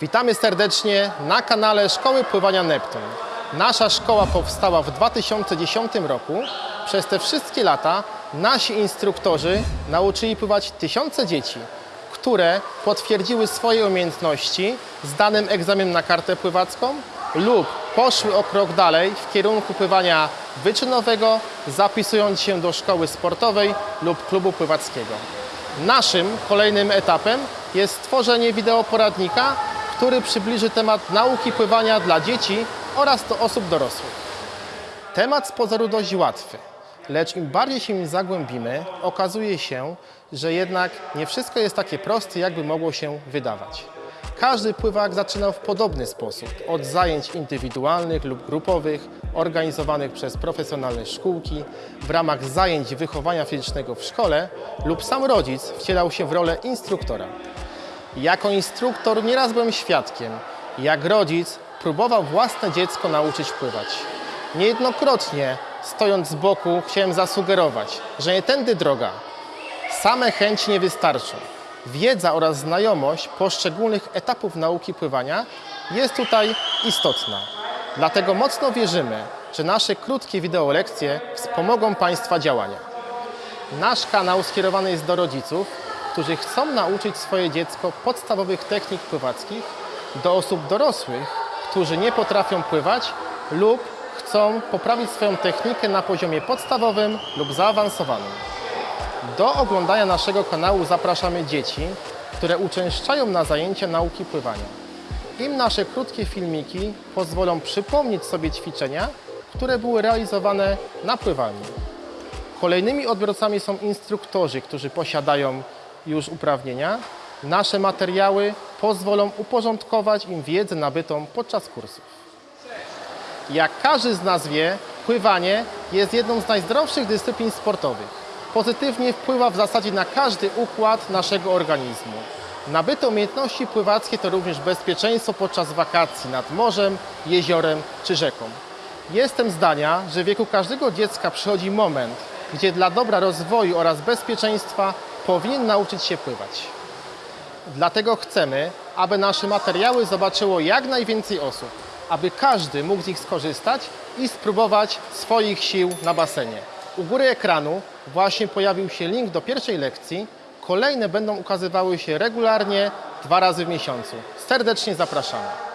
Witamy serdecznie na kanale Szkoły Pływania Neptun. Nasza szkoła powstała w 2010 roku. Przez te wszystkie lata nasi instruktorzy nauczyli pływać tysiące dzieci, które potwierdziły swoje umiejętności zdanym egzaminem na kartę pływacką lub poszły o krok dalej w kierunku pływania wyczynowego, zapisując się do szkoły sportowej lub klubu pływackiego. Naszym kolejnym etapem jest stworzenie wideoporadnika, który przybliży temat nauki pływania dla dzieci oraz do osób dorosłych. Temat z pozoru dość łatwy, lecz im bardziej się nim zagłębimy, okazuje się, że jednak nie wszystko jest takie proste, jakby mogło się wydawać. Każdy pływak zaczynał w podobny sposób, od zajęć indywidualnych lub grupowych, organizowanych przez profesjonalne szkółki, w ramach zajęć wychowania fizycznego w szkole lub sam rodzic wcielał się w rolę instruktora. Jako instruktor nieraz byłem świadkiem, jak rodzic próbował własne dziecko nauczyć pływać. Niejednokrotnie, stojąc z boku, chciałem zasugerować, że nie tędy droga. Same chęci nie wystarczą. Wiedza oraz znajomość poszczególnych etapów nauki pływania jest tutaj istotna. Dlatego mocno wierzymy, że nasze krótkie wideolekcje wspomogą Państwa działania. Nasz kanał skierowany jest do rodziców, którzy chcą nauczyć swoje dziecko podstawowych technik pływackich, do osób dorosłych, którzy nie potrafią pływać lub chcą poprawić swoją technikę na poziomie podstawowym lub zaawansowanym. Do oglądania naszego kanału zapraszamy dzieci, które uczęszczają na zajęcia nauki pływania. Im nasze krótkie filmiki pozwolą przypomnieć sobie ćwiczenia, które były realizowane na pływalni. Kolejnymi odbiorcami są instruktorzy, którzy posiadają już uprawnienia. Nasze materiały pozwolą uporządkować im wiedzę nabytą podczas kursów. Jak każdy z nas wie, pływanie jest jedną z najzdrowszych dyscyplin sportowych. Pozytywnie wpływa w zasadzie na każdy układ naszego organizmu. Nabyte umiejętności pływackie to również bezpieczeństwo podczas wakacji nad morzem, jeziorem czy rzeką. Jestem zdania, że w wieku każdego dziecka przychodzi moment, gdzie dla dobra rozwoju oraz bezpieczeństwa powinien nauczyć się pływać. Dlatego chcemy, aby nasze materiały zobaczyło jak najwięcej osób, aby każdy mógł z nich skorzystać i spróbować swoich sił na basenie. U góry ekranu właśnie pojawił się link do pierwszej lekcji. Kolejne będą ukazywały się regularnie dwa razy w miesiącu. Serdecznie zapraszamy.